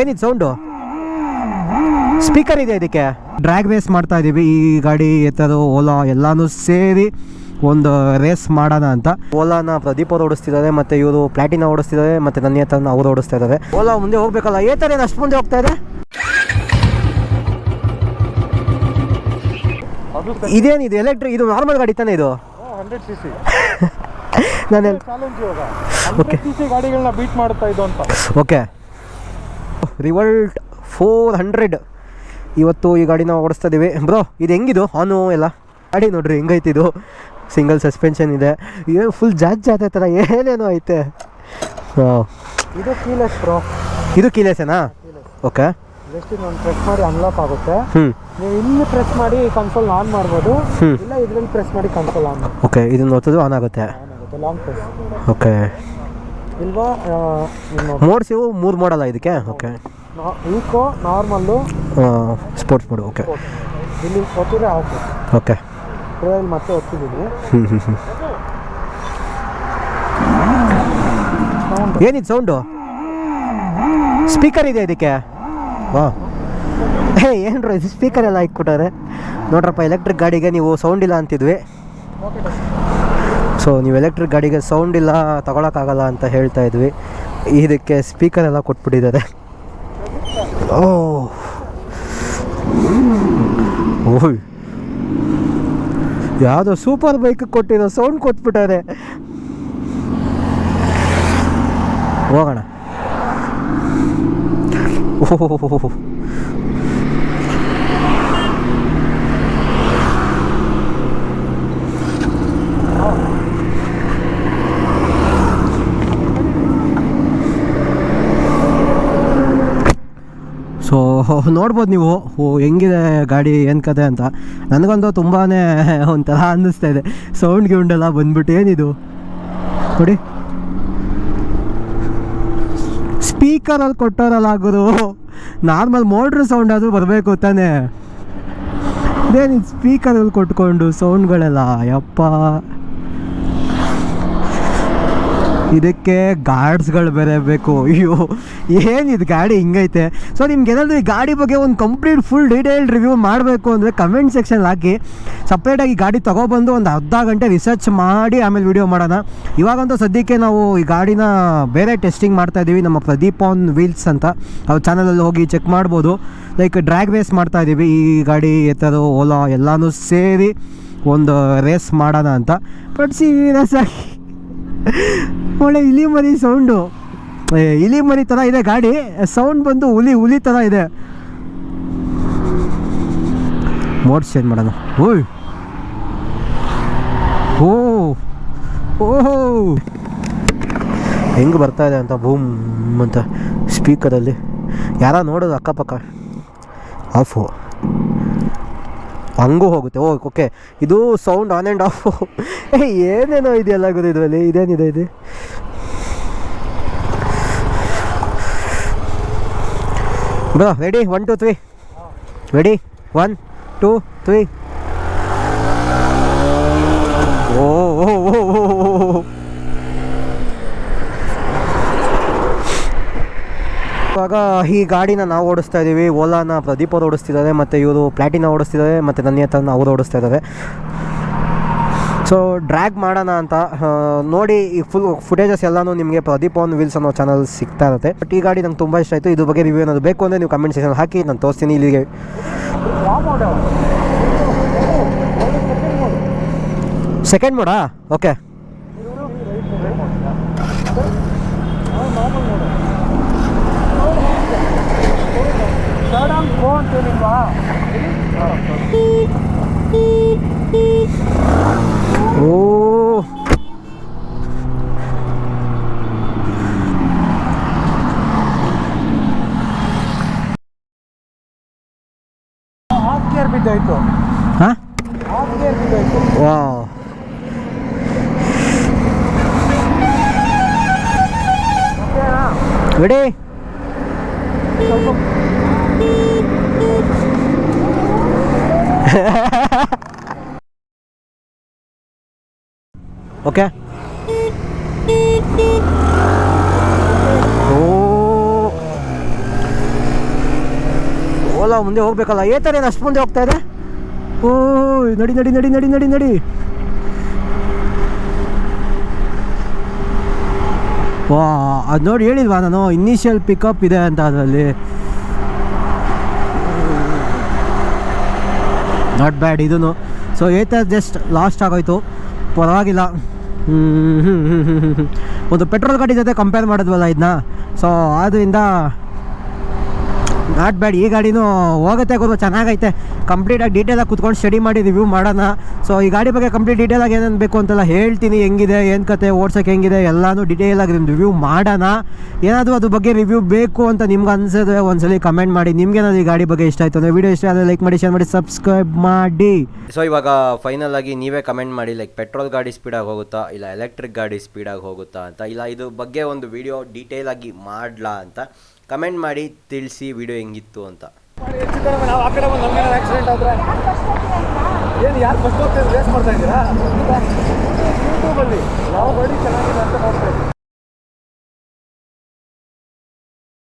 ಏನಿದು sound? Speaker ಇದೆ ಇದಕ್ಕೆ. ಡ್ರ್ಯಾಗ್ ರೇಸ್ ಮಾಡ್ತಾ ಇದ್ದೀವಿ ಈ ಗಾಡಿ ಎತ್ತದು ಓಲಾ ಎಲ್ಲಾನು ಸೇರಿ ಒಂದು ರೇಸ್ ಮಾಡೋಣ ಅಂತ. ಓಲಾನ ಪ್ರದೀಪ್ ಅವ್ರು ಓಡಿಸ್ತಿದ್ದಾರೆ ಮತ್ತೆ ಇವರು ಪ್ಲಾಟಿನ ಓಡಿಸ್ತಿದ್ದಾರೆ ಮತ್ತೆ ನನ್ನ ಹತ್ರ ಅವ್ರು ಓಡಿಸ್ತಾ ಇದ್ದಾರೆ ಓಲಾ ಮುಂದೆ ಹೋಗ್ಬೇಕಲ್ಲ ಏ ಥರ ಏನು ಅಷ್ಟು ಮುಂದೆ ಹೋಗ್ತಾ ಇದೆ? ಇದೇನಿದೆ ಎಲೆಕ್ಟ್ರಿಕ್ ಇದು ನಾರ್ಮಲ್ ಗಾಡಿ ತಾನೇ ಇದು? ನಾನು ಸಿ ಗಾಡಿಗಳನ್ನ ಬೀಟ್ ಮಾಡ್ತಾ ಇದು ಅಂತ. ಓಕೆ ರಿವಲ್ಟ್ ಫೋರ್ ಹಂಡ್ರೆಡ್ ಇವತ್ತು ಈ ಗಾಡಿನ ಓಡಿಸ್ತಾ ಇದ್ದೀವಿ ಬ್ರೋ ಇದು ಹೆಂಗಿದು? ಆನು ಎಲ್ಲ ಗಾಡಿ ನೋಡ್ರಿ ಹೆಂಗೈತಿದು ಸಿಂಗಲ್ ಸಸ್ಪೆನ್ಷನ್ ಇದೆ. ಏನು ಫುಲ್ ಜಾಜ್ ಜಾತೆ ಥರ ಏನೇನೋ ಐತೆ. ಹಾಂ ಇದು ಕೀಲೆಸ್ ಬ್ರೋ. ಇದು ಕೀಲೆಸೇನಾ ಓಕೆ ಜಸ್ಟ್ ಒಂದು ಪ್ರೆಸ್ ಮಾಡಿ ಅನ್ಲಾಕ್ ಆಗುತ್ತೆ. ನೀವು ಇಲ್ಲಿ ಪ್ರೆಸ್ ಮಾಡಿ ಕನ್ಸೋಲ್ ಆನ್ ಮಾಡ್ಬೋದು. ಇಲ್ಲ ಇದ್ರಲ್ಲಿ ಪ್ರೆಸ್ ಮಾಡಿ ಕನ್ಸೋಲ್ ಆನ್ ಓಕೆ ಇದನ್ನು ಒತ್ತದು ಆನ್ ಆಗುತ್ತೆ. ಆನ್ ಆಗುತ್ತೆ ಲಾಂಗ್ ಪ್ರೆಸ್ ಓಕೆ ಇಲ್ವಾ? ಇನ್ನು ಮೋಡ್ಸ್ ಇವು ಮೂರು ಮಾಡಲ್ಲ ಇದಕ್ಕೆ? Okay eco normal sports mode okay ಇಲ್ಲಿ ಒತ್ತಿದ್ರೆ ಆಫ್ ಓಕೆ ಟ್ರೈಲ್ ಮತ್ತೆ ಒತ್ತಿದ್ದೀನಿ. ಏನಿದೆ ಸೌಂಡು ಸ್ಪೀಕರ್ ಇದೆ ಇದಕ್ಕೆ? ಹಾಂ ಹೇ ಏನ್ರ ಇದು ಸ್ಪೀಕರ್ ಎಲ್ಲ ಇಕ್ಬಿಟ್ಟಾರೆ ನೋಡ್ರಪ್ಪ ಎಲೆಕ್ಟ್ರಿಕ್ ಗಾಡಿಗೆ ನೀವು ಸೌಂಡ್ ಇಲ್ಲ ಅಂತಿದ್ವಿ. ಸೊ ನೀವು ಎಲೆಕ್ಟ್ರಿಕ್ ಗಾಡಿಗೆ ಸೌಂಡ್ ಇಲ್ಲ, ತಗೊಳಕ್ಕಾಗಲ್ಲ ಅಂತ ಹೇಳ್ತಾ ಇದ್ವಿ. ಇದಕ್ಕೆ ಸ್ಪೀಕರ್ ಎಲ್ಲ ಕೊಟ್ಬಿಟ್ಟಿದ್ದಾರೆ. ಓಹ್. ಓಯ್. ಯಾವುದೋ ಸೂಪರ್ ಬೈಕ್ ಕೊಟ್ಟಿರೋ ಸೌಂಡ್ ಕೊಟ್ಬಿಟ್ಟಾರೆ ಹೋಗೋಣ. ಓಹೋ. ಸೊ ನೋಡ್ಬೋದು ನೀವು, ಓ, ಹೆಂಗಿದೆ ಗಾಡಿ, ಏನು ಕತೆ ಅಂತ. ನನಗಂತೂ ತುಂಬಾ ಒಂಥರ ಅನ್ನಿಸ್ತಾ ಇದೆ. ಸೌಂಡ್ ಗಿಂಡೆಲ್ಲ ಬಂದ್ಬಿಟ್ಟು ಏನಿದು? ನೋಡಿ. ಸ್ಪೀಕರಲ್ಲಿ ಕೊಟ್ಟೋರಲ್ಲ ಆಗೋದು ನಾರ್ಮಲ್ ಮೋಟ್ರ್ ಸೌಂಡ್ ಆದರೂ ಬರಬೇಕು ತಾನೇ. ಇದೇನಿದು ಸ್ಪೀಕರಲ್ಲಿ ಕೊಟ್ಕೊಂಡು ಸೌಂಡ್ಗಳೆಲ್ಲ ಯಪ್ಪ. ಇದಕ್ಕೆ ಗಾರ್ಡ್ಸ್ಗಳು ಬೇರೆ ಬೇಕು. ಅಯ್ಯೋ, ಏನಿದು ಗಾಡಿ ಹಿಂಗೈತೆ? ಸೊ ನಿಮ್ಗೆ ಏನಾದರೂ ಈ ಗಾಡಿ ಬಗ್ಗೆ ಒಂದು ಕಂಪ್ಲೀಟ್ ಫುಲ್ ಡೀಟೇಲ್ ರಿವ್ಯೂ ಮಾಡಬೇಕು ಅಂದರೆ ಕಮೆಂಟ್ ಸೆಕ್ಷನ್ ಹಾಕಿ. ಸಪ್ರೇಟಾಗಿ ಗಾಡಿ ತೊಗೊಬಂದು ಒಂದು ಅರ್ಧ ಗಂಟೆ ರಿಸರ್ಚ್ ಮಾಡಿ ಆಮೇಲೆ ವಿಡಿಯೋ ಮಾಡೋಣ. ಇವಾಗಂತೂ ಸದ್ಯಕ್ಕೆ ನಾವು ಈ ಗಾಡಿನ ಬೇರೆ ಟೆಸ್ಟಿಂಗ್ ಮಾಡ್ತಾ ಇದ್ದೀವಿ ನಮ್ಮ ಪ್ರದೀಪ್ ಆನ್ ವೀಲ್ಸ್ ಅಂತ. ಅವ್ರ ಚಾನಲಲ್ಲಿ ಹೋಗಿ ಚೆಕ್ ಮಾಡ್ಬೋದು. ಲೈಕ್ ಡ್ರ್ಯಾಗ್ ರೇಸ್ ಮಾಡ್ತಾ ಇದ್ದೀವಿ ಈ ಗಾಡಿ ಎತ್ತದು, ಓಲಾ ಎಲ್ಲನೂ ಸೇರಿ ಒಂದು ರೇಸ್ ಮಾಡೋಣ ಅಂತ. ಬಟ್ ಸೀರಿಯಸ್ ಆಗಿ ಒಳ್ಳೆ ಇಲಿ ಮರಿ ಸೌಂಡು. ಇಲಿ ಮರಿ ಥರ ಇದೆ ಗಾಡಿ. ಸೌಂಡ್ ಬಂದು ಹುಲಿ ಹುಲಿ ಥರ ಇದೆ. ಮೋಡ್ ಚೇಂಜ್ ಮಾಡೋಣ. ಓಯ್. ಓ. ಓಹೋ ಹೆಂಗೆ ಬರ್ತಾ ಇದೆ ಅಂತ ಬೂಮ್ ಅಂತ ಸ್ಪೀಕರಲ್ಲಿ ಯಾರ ನೋಡೋದು ಅಕ್ಕಪಕ್ಕ. ಆಫು. ಹಂಗೂ ಹೋಗುತ್ತೆ. ಓ ಓಕೆ. ಇದು ಸೌಂಡ್ ಆನ್ ಆ್ಯಂಡ್ ಆಫ್ ಏನೇನೋ ಇದೆಯಲ್ಲ ಗುರು ಇದರಲ್ಲಿ? ಇದೇನಿದೆ ಇದು? Bro ready one two three ready one two three ಓ, ಓ, ಓ, ಓ. ಇವಾಗ ಈ ಗಾಡಿನ ನಾವು ಓಡಿಸ್ತಾ ಇದ್ದೀವಿ. ಓಲಾನ ಪ್ರದೀಪ್ ಅವರು ಓಡಿಸ್ತಿದ್ದಾರೆ, ಮತ್ತು ಇವರು ಪ್ಲಾಟಿನ ಓಡಿಸ್ತಿದ್ದಾರೆ, ಮತ್ತು ನನ್ನ ಹತ್ರ ಅವರು ಓಡಿಸ್ತಾ ಇದ್ದಾರೆ ಸೊ ಡ್ರ್ಯಾಗ್ ಮಾಡೋಣ ಅಂತ ನೋಡಿ ಈ ಫುಲ್ ಫುಟೇಜಸ್ ಎಲ್ಲನೂ ನಿಮಗೆ ಪ್ರದೀಪ್ ಆನ್ ವೀಲ್ಸ್ ಅನ್ನೋ ಚಾನಲ್ ಸಿಗ್ತಾ ಇರುತ್ತೆ. ಬಟ್ ಈ ಗಾಡಿ ನಂಗೆ ತುಂಬ ಇಷ್ಟ ಆಯಿತು. ಇದ್ರ ಬಗ್ಗೆ ರಿವ್ಯೂ ಏನಾದ್ರು ಬೇಕು ಅಂದರೆ ನೀವು ಕಮೆಂಟ್ ಸೆಕ್ಷನ್ ಹಾಕಿ, ನಾನು ತೋರಿಸ್ತೀನಿ ಇಲ್ಲಿಗೆ. ಸೆಕೆಂಡ್ ಮೋಡಾ ಓಕೆ ಥರ್ಡ್ ಆನ್ ಗೋ ಅಂತೇನಿಲ್ವಾ ಓ ಹಾಫ್ ಗೇರ್ ಬಿದ್ದಾಯ್ತು ಹಾಂ ಹಾಫ್ ಗೇರ್ ಬಿದ್ದಾಯ್ತು ವಾ ರೆಡಿ ಓಕೆ ಓಲಾ ಮುಂದೆ ಹೋಗ್ಬೇಕಲ್ಲ ಏತರೇನು ಅಷ್ಟು ಮುಂದೆ ಹೋಗ್ತಾ ಇದೆ ಓ ನಡಿ ನಡಿ ನಡಿ ನಡಿ ನಡಿ ನಡಿ ವಾ, ಅದು ನೋಡಿ ಹೇಳಿಲ್ವಾ ನಾನು? ಇನಿಷಿಯಲ್ ಪಿಕಪ್ ಇದೆ ಅಂತ ಅದರಲ್ಲಿ. ನಾಟ್ ಬ್ಯಾಡ್ ಇದೂ ಸೊ ಏತ ಜಸ್ಟ್ ಲಾಸ್ಟ್ ಆಗೋಯ್ತು. ಪರವಾಗಿಲ್ಲ. ಒಂದು ಪೆಟ್ರೋಲ್ ಗಾಡಿ ಜೊತೆ ಕಂಪೇರ್ ಮಾಡಿದ್ವಲ್ಲ ಇದನ್ನ ಸೊ ಆದ್ದರಿಂದ ನಾಟ್ ಬ್ಯಾಡ್ ಈ ಗಾಡಿನೂ ಹೋಗುತ್ತೆ ಗೊತ್ತು ಚೆನ್ನಾಗೈತೆ. ಕಂಪ್ಲೀಟಾಗಿ ಡೀಟೇಲಾಗಿ ಕುತ್ಕೊಂಡು ಸ್ಟಡಿ ಮಾಡಿ ರಿವ್ಯೂ ಮಾಡೋಣ. ಸೊ ಈ ಗಾಡಿ ಬಗ್ಗೆ ಕಂಪ್ಲೀಟ್ ಡೀಟೇಲಾಗಿ ಏನೇನು ಬೇಕು ಅಂತೆಲ್ಲ ಹೇಳ್ತೀನಿ, ಹೆಂಗಿದೆ, ಏನು ಕತೆ, ಓಡ್ಸೋಕೆ ಹೆಂಗಿದೆ, ಎಲ್ಲನೂ ಡೀಟೇಲಾಗಿ ರಿವ್ಯೂ ಮಾಡೋಣ. ಏನಾದರೂ ಅದ್ರ ಬಗ್ಗೆ ರಿವ್ಯೂ ಬೇಕು ಅಂತ ನಿಮ್ಗೆ ಅನಿಸಿದ್ರೆ ಒಂದ್ಸಲಿ ಕಮೆಂಟ್ ಮಾಡಿ. ನಿಮ್ಗೇನಾದ್ರು ಈ ಗಾಡಿ ಬಗ್ಗೆ ಇಷ್ಟ ಆಯಿತು ಅಂದರೆ ವೀಡಿಯೋ ಇಷ್ಟ ಆದರೆ ಲೈಕ್ ಮಾಡಿ ಶೇರ್ ಮಾಡಿ ಸಬ್ಸ್ಕ್ರೈಬ್ ಮಾಡಿ. ಸೊ ಇವಾಗ ಫೈನಲ್ ಆಗಿ ನೀವೇ ಕಮೆಂಟ್ ಮಾಡಿ ಲೈಕ್ ಪೆಟ್ರೋಲ್ ಗಾಡಿ ಸ್ಪೀಡಾಗಿ ಹೋಗುತ್ತಾ, ಇಲ್ಲ ಎಲೆಕ್ಟ್ರಿಕ್ ಗಾಡಿ ಸ್ಪೀಡಾಗಿ ಹೋಗುತ್ತಾ ಅಂತ, ಇಲ್ಲ ಇದು ಬಗ್ಗೆ ಒಂದು ವಿಡಿಯೋ ಡೀಟೇಲ್ ಆಗಿ ಮಾಡ್ಲಾ ಅಂತ. ಕಮೆಂಟ್ ಮಾಡಿ ತಿಳಿಸಿ ವಿಡಿಯೋ ಹೆಂಗಿತ್ತು ಅಂತ. ನಾವು ಏನು, ಯಾರು ಫಸ್ಟ್ ಹೋಗ್ತಾ ರೇಸ್ ಮಾಡ್ತಾ ಇದ್ದೀರಾ? ಯೂಟ್ಯೂಬಲ್ಲಿ ಯಾವ ಗಾಡಿ ಚೆನ್ನಾಗಿದೆ ಅಂತ